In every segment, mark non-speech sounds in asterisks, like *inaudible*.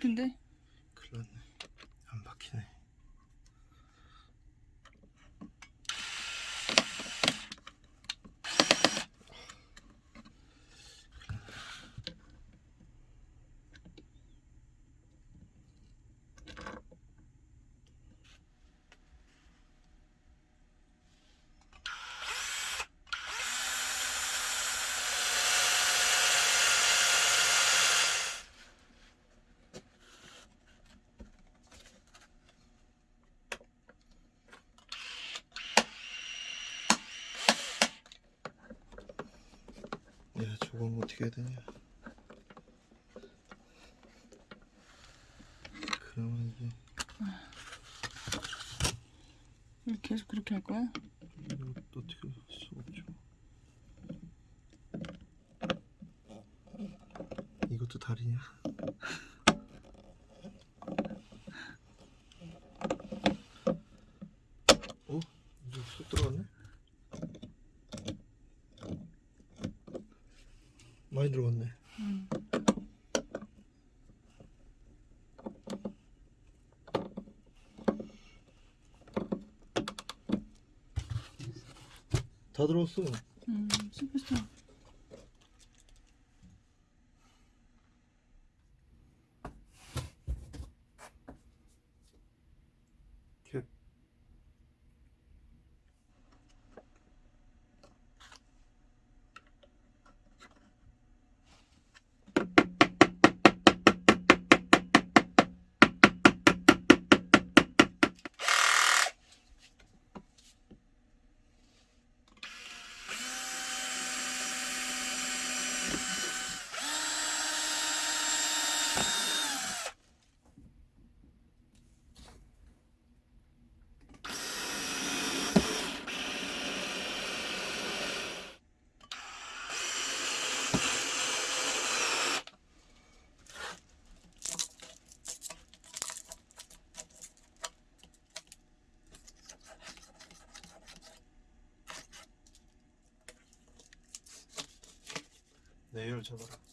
비트인데? 큰일 났네 안 박히네 야 저건 어떻게 해야 되냐 그러면 이게 왜 계속 그렇게 할 거야? 이것도 어떻게 할 수 없죠 이것도 다리냐 어? 이제 쏙 들어갔네? 많이 들어갔네 응. 다 들어갔어 음, 슈퍼스 잡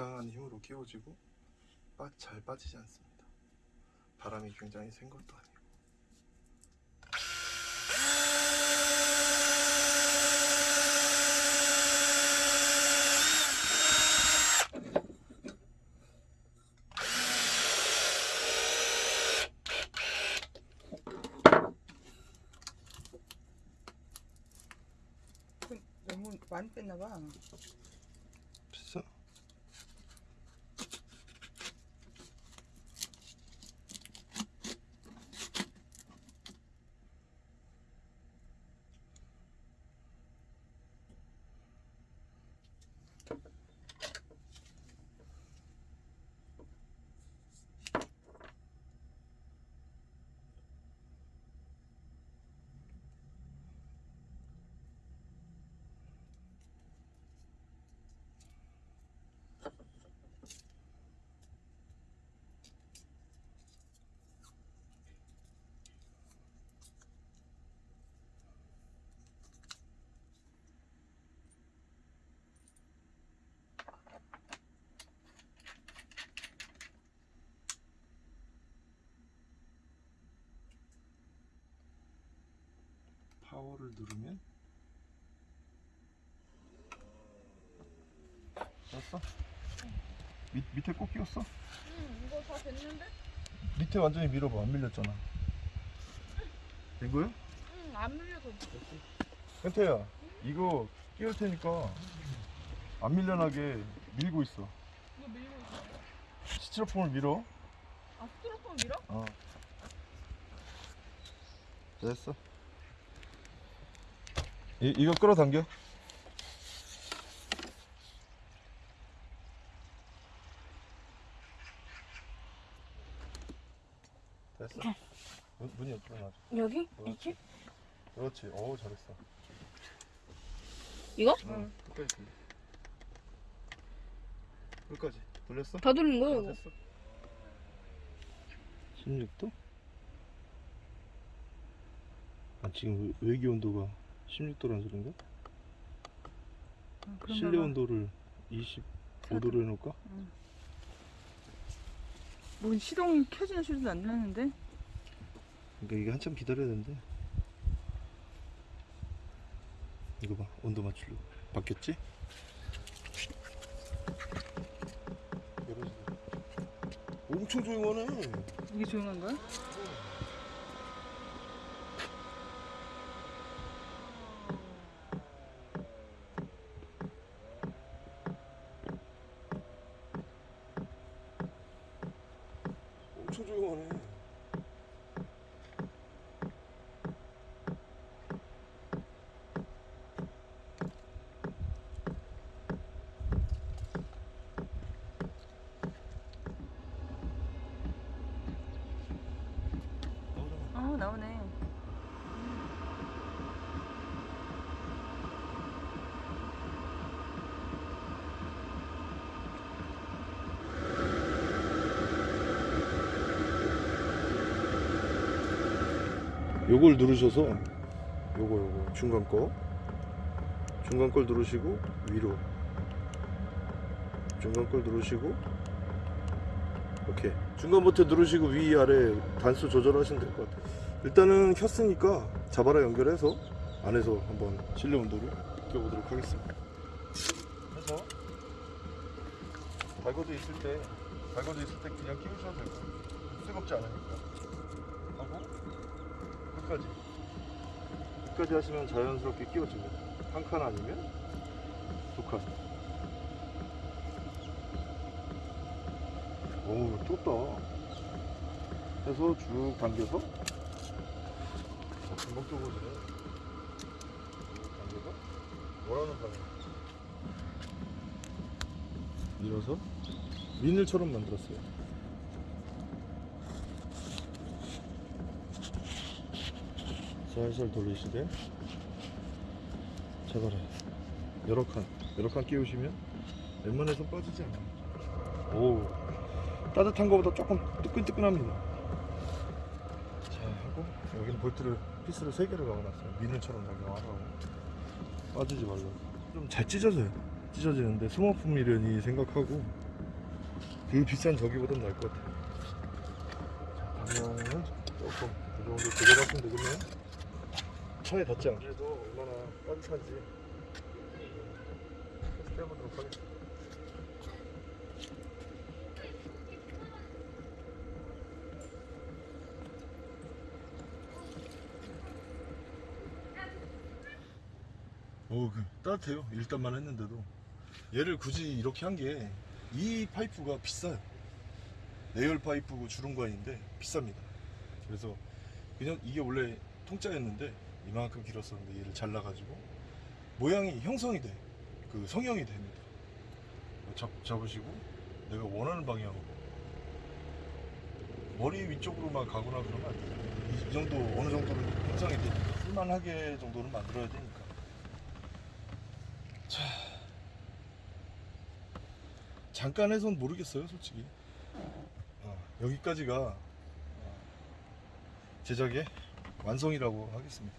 적당한 힘으로 끼워지고 빠, 잘 빠지지 않습니다. 바람이 굉장히 센 것도 아니고. 너무 많이 뺐나 봐. 됐어? 파워를 누르면 됐어? 밑, 밑에 꼭 끼웠어? 응, 이거 다 됐는데? 밑에 완전히 밀어봐 안 밀렸잖아 된 거야? 응, 안 밀려서. 현태야 이거 끼울 테니까 안 밀려나게 밀고 있어 이거 밀고 있어. 스티로폼을 밀어 아, 스티로폼 밀어? 어 됐어 이, 이거 끌어당겨. 됐어. 문, 문이 옆으로 놔줘 여기? 그렇지. 그렇지. 어우 잘했어. 이거? 응. 끝까지 돌려. 끝까지. 돌렸어? 다 돌린 거야, 어, 이거. 됐어. 16도? 아 지금 외기 온도가 16도라는 소린가? 아, 실내 온도를 25도로 해놓을까? 뭔 시동 켜지는 소리도 안 나는데? 그러니까 이게 한참 기다려야 되는데 이거 봐 온도 맞추려고 바뀌었지? 엄청 조용하네 이게 조용한 거야? 엄청 조용하네 어 나오네. 요걸 누르셔서 요거 요거 중간 거. 중간 걸 누르시고 위로. 중간 걸 누르시고 오케이. 중간 버튼 누르시고 위 아래 단수 조절하시면 될 것 같아요. 일단은 켰으니까 자바라 연결해서 안에서 한번 실내 온도를 느껴보도록 하겠습니다. 그래서 달궈져 있을 때 달궈져 있을 때 그냥 끼우셔도 되고 뜨겁지 않으니까. 하고 끝까지. 끝까지 하시면 자연스럽게 끼워집니다. 한 칸 아니면 두칸. 오우 떴다. 해서 쭉 당겨서 쭉 당겨서 뭐라는 방향 밀어서 미늘처럼 만들었어요 살살 돌리시되 제발 여러 칸 여러 칸 끼우시면 웬만해서 빠지지 않아요 오 따뜻한 거보다 조금 뜨끈뜨끈합니다 자 하고 여기는 볼트를 피스를 3개를 박아놨어요 미늘처럼 작용하라고 빠지지 말라고 좀 잘 찢어져요 찢어지는데 미련이 생각하고 그 비싼 저기보단 나을 것 같아요. 자, 방향은 조금 이 정도 조절하시면 되겠네요. 차에 닿지 않게도 얼마나 따뜻한지 테스트 해보도록 하겠습니다. 오, 그 따뜻해요. 일단만 했는데도 얘를 굳이 이렇게 한 게 이 파이프가 비싸요. 내열 파이프고 주름관인데 비쌉니다. 그래서 그냥 이게 원래 통짜였는데 이만큼 길었었는데 얘를 잘라가지고 모양이 형성이 돼. 그 성형이 됩니다. 잡, 잡으시고 내가 원하는 방향으로 머리 위쪽으로만 가거나 그러면. 이, 이 정도 어느 정도는 형성이 되니까 쓸만하게 정도는 만들어야 되니까. 자, 잠깐 해선 모르겠어요, 솔직히. 아, 여기까지가 아, 제작의 완성이라고 하겠습니다.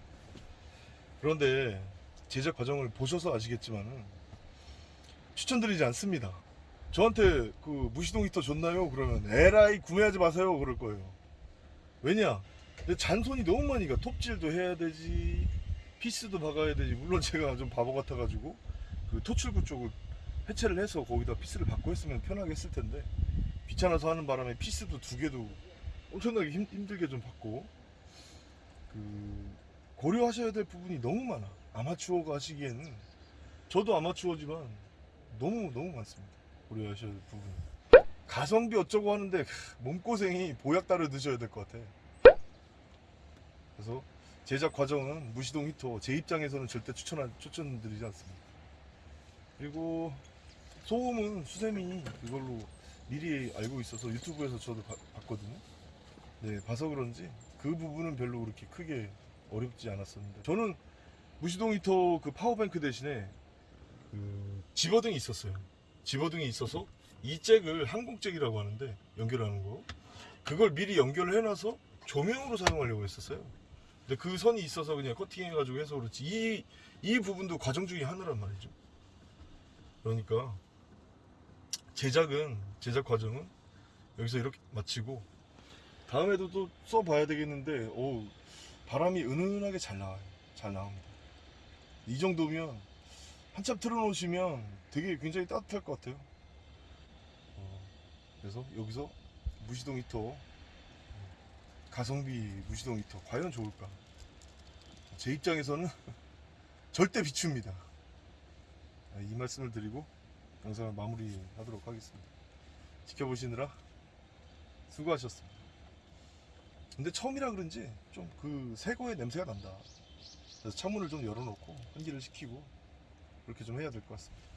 그런데 제작 과정을 보셔서 아시겠지만은 추천드리지 않습니다. 저한테 그 무시동 히터 줬나요? 그러면 에라이 구매하지 마세요 그럴 거예요. 왜냐? 내 잔손이 너무 많이 가. 톱질도 해야 되지, 피스도 박아야 되지. 물론 제가 좀 바보 같아 가지고 그 토출구 쪽을 해체를 해서 거기다 피스를 받고 했으면 편하게 했을 텐데 귀찮아서 하는 바람에 피스도 두 개도 엄청나게 힘, 힘들게 좀 받고 그 고려하셔야 될 부분이 너무 많아. 아마추어가 하시기에는. 저도 아마추어지만 너무 너무 많습니다. 고려하셔야 될 부분이 가성비 어쩌고 하는데 몸고생이 보약 따로 드셔야 될 것 같아. 그래서 제작 과정은 무시동 히터 제 입장에서는 절대 추천 추천드리지 않습니다. 그리고 소음은 수세미 그걸로 미리 알고 있어서 유튜브에서 저도 봐- 봤거든요. 네, 봐서 그런지 그 부분은 별로 그렇게 크게 어렵지 않았었는데 저는 무시동 히터 그 power bank 대신에 그 집어등이 있었어요. 집어등이 있어서 이 잭을 항공잭이라고 하는데 연결하는 거 그걸 미리 연결을 해놔서 조명으로 사용하려고 했었어요. 근데 그 선이 있어서 그냥 커팅해 가지고 해서 그렇지 이, 이 부분도 과정 중에 하나란 말이죠. 그러니까 제작은 제작 과정은 여기서 이렇게 마치고 다음에도 또 써봐야 되겠는데 오 바람이 은은하게 잘 나와요. 잘 나옵니다. 이 정도면 한참 틀어놓으시면 되게 굉장히 따뜻할 것 같아요. 어, 그래서 여기서 무시동 히터 가성비 무시동 히터 과연 좋을까? 제 입장에서는 *laughs* 절대 비춥니다. 아, 이 말씀을 드리고 영상을 마무리 하도록 하겠습니다. 지켜보시느라 수고하셨습니다. 근데 처음이라 그런지 좀 그 새거의 냄새가 난다. 그래서 창문을 좀 열어놓고 환기를 시키고 그렇게 좀 해야 될 것 같습니다.